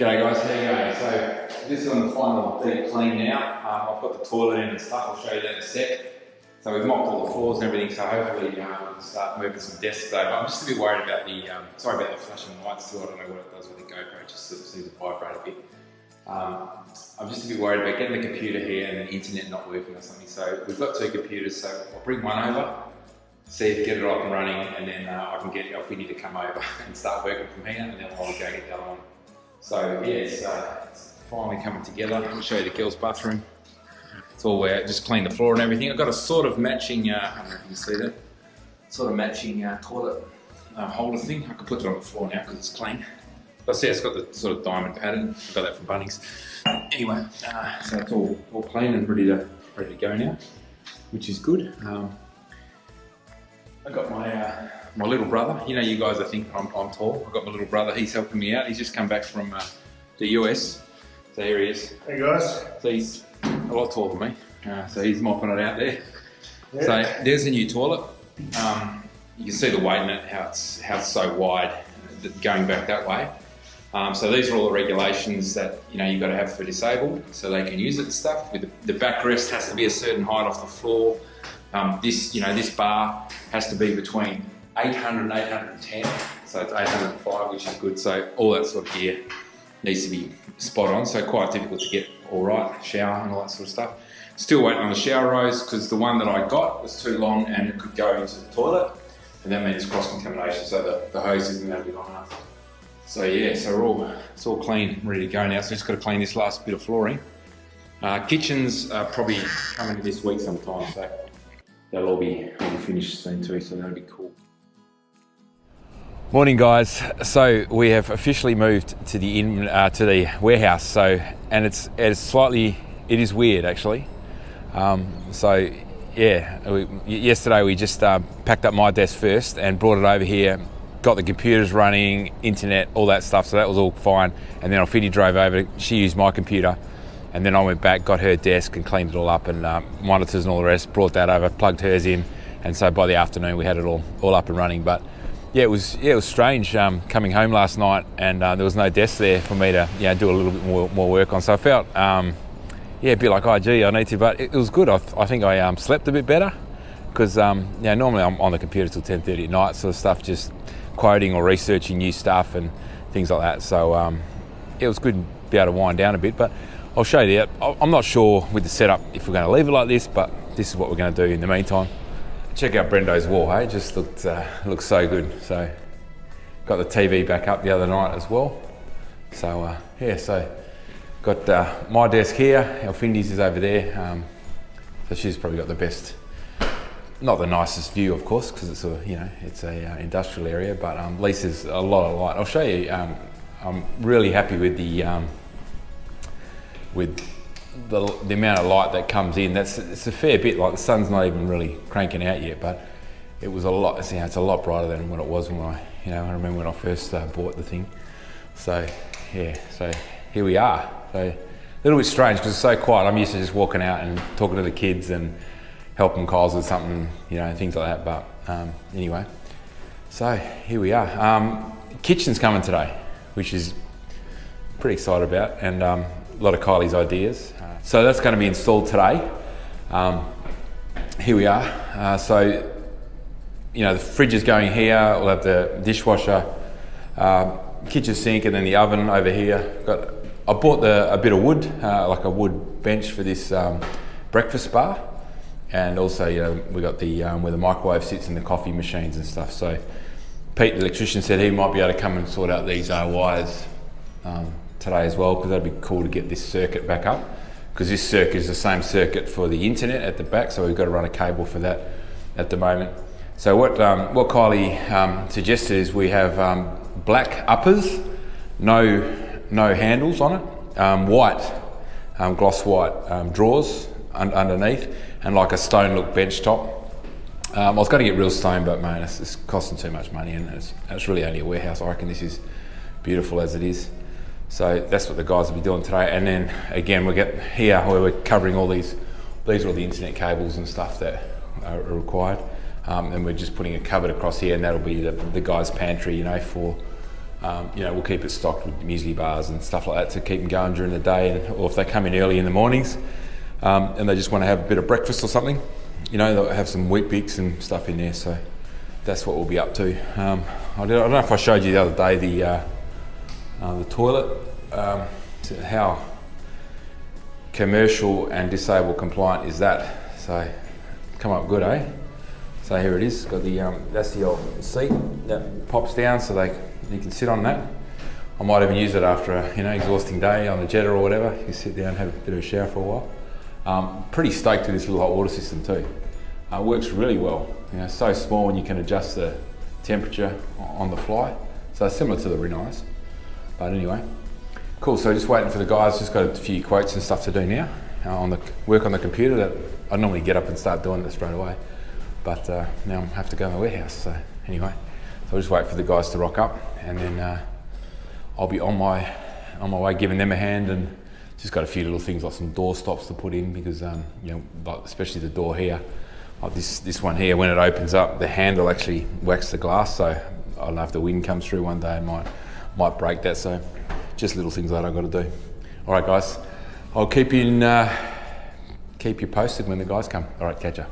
G'day guys, how you going? So this is on the final deep clean now. Um, I've got the toilet in and stuff, I'll show you that in a sec. So we've mopped all the floors and everything, so hopefully um, we can start moving some desks. But I'm just a bit worried about the, um, sorry about the flashing lights too, I don't know what it does with the GoPro, it just seems to vibrate a bit. Um, I'm just a bit worried about getting the computer here and the internet not working or something. So we've got two computers, so I'll bring one over, see if get it up and running, and then uh, I can get Alfini to come over and start working from here, and then I'll go get the other one. So yeah, it's, uh, it's finally coming together. I'll show you the girls' bathroom. It's all where just clean the floor and everything. I've got a sort of matching, uh, I don't know if you can see that, sort of matching uh, toilet uh, holder thing. I can put it on the floor now because it's clean. But see, it's got the sort of diamond pattern. I got that from Bunnings. Anyway, uh, so it's all, all clean and ready to ready to go now, which is good. Um, my little brother. You know, you guys, I think I'm, I'm tall. I've got my little brother. He's helping me out. He's just come back from uh, the US. So here he is. Hey guys. So he's a lot taller than me. Uh, so he's mopping it out there. Yeah. So there's a new toilet. Um, you can see the weight in it, how it's, how it's so wide going back that way. Um, so these are all the regulations that you know you've got to have for disabled, so they can use it and stuff. With the, the backrest has to be a certain height off the floor. Um, this you know this bar has to be between 800 and 810, so it's 805, which is good. So all that sort of gear needs to be spot on. So quite difficult to get all right, shower and all that sort of stuff. Still waiting on the shower rose because the one that I got was too long and it could go into the toilet, and that means cross contamination. So the, the hose isn't going to be long enough. So yeah, so we're all it's all clean, ready to go now. So just got to clean this last bit of flooring. Uh, kitchens are probably coming this week sometime, so they'll all be, all be finished soon too. So that'll be cool. Morning, guys. So we have officially moved to the in, uh, to the warehouse. So and it's it's slightly it is weird actually. Um, so yeah, we, yesterday we just uh, packed up my desk first and brought it over here. Got the computers running, internet, all that stuff. So that was all fine. And then Alfidi drove over. She used my computer, and then I went back, got her desk, and cleaned it all up, and uh, monitors and all the rest. Brought that over, plugged hers in, and so by the afternoon we had it all all up and running. But yeah, it was yeah, it was strange um, coming home last night, and uh, there was no desk there for me to you know, do a little bit more, more work on. So I felt um, yeah, a bit like, oh gee, I need to, but it, it was good. I, I think I um, slept a bit better because um, normally I'm on the computer till 10:30 at night, so stuff just quoting or researching new stuff and things like that. So um, it was good to be able to wind down a bit, but. I'll show you. I- I'm not sure with the setup if we're going to leave it like this, but this is what we're going to do in the meantime. Check out Brendo's wall, hey? Just looked uh, looks so good. So got the TV back up the other night as well. So uh, yeah, so got uh, my desk here. Elfindi's is over there. Um, so she's probably got the best, not the nicest view, of course, because it's a you know it's a uh, industrial area. But um, there's a lot of light. I'll show you. Um, I'm really happy with the um, with the, the amount of light that comes in. That's it's a fair bit. Like the sun's not even really cranking out yet, but it was a lot. You know, it's a lot brighter than what it was when I, you know, I remember when I first uh, bought the thing. So yeah, so here we are. So a little bit strange because it's so quiet. I'm used to just walking out and talking to the kids and helping Kyles with something, you know, things like that. But um, anyway, so here we are. Um, kitchen's coming today, which is pretty excited about, and um, a lot of Kylie's ideas. So that's going to be installed today. Um, here we are. Uh, so, you know, the fridge is going here. We'll have the dishwasher, uh, kitchen sink, and then the oven over here. Got. I bought the, a bit of wood, uh, like a wood bench for this um, breakfast bar, and also, you know, we got the um, where the microwave sits and the coffee machines and stuff. So, Pete, the electrician, said he might be able to come and sort out these uh, wires um, today as well, because that'd be cool to get this circuit back up. Because this circuit is the same circuit for the internet at the back, so we've got to run a cable for that at the moment. So what um, what Kylie um, suggested is we have um, black uppers, no no handles on it, um, white, um, gloss white um, drawers un- underneath, and like a stone look bench top. I was going to get real stone, but man, it's, it's costing too much money, and it's, it's really only a warehouse. I reckon this is beautiful as it is. So that's what the guys will be doing today. And then again, we get here where we're covering all these. These are all the internet cables and stuff that are required. Um, and we're just putting a cupboard across here, and that'll be the, the guys' pantry, you know, for Um, you know, we'll keep it stocked with muesli bars and stuff like that to keep them going during the day, and, or if they come in early in the mornings um, and they just want to have a bit of breakfast or something, you know, they'll have some Weet-Bix and stuff in there. So that's what we'll be up to. Um, I, don't, I, don't, know if I showed you the other day the uh, uh, the toilet, um, how commercial and disabled compliant is that? So come up good, eh? So here it is. Got the um, that's the old seat that pops down, so they you can sit on that. I might even use it after a you know exhausting day on the Jetta or whatever. You sit down, have a bit of a shower for a while. Um, pretty stoked with this little hot water system too. Uh, works really well. You know, so small and you can adjust the temperature on the fly. So similar to the Rinnais. But anyway, cool. So just waiting for the guys. Just got a few quotes and stuff to do now uh, on the work on the computer. That I normally get up and start doing it straight away, but uh, now I have to go to my warehouse. So anyway, so I'll just wait for the guys to rock up, and then uh, I'll be on my on my way, giving them a hand and just got a few little things like some door stops to put in because um, you know, like especially the door here. Like this this one here, when it opens up, the handle actually whacks the glass. So I don't know if the wind comes through one day, it might might break that. So just little things that I've got to do. All right, guys, I'll keep you in, uh, keep you posted when the guys come. All right, catch ya.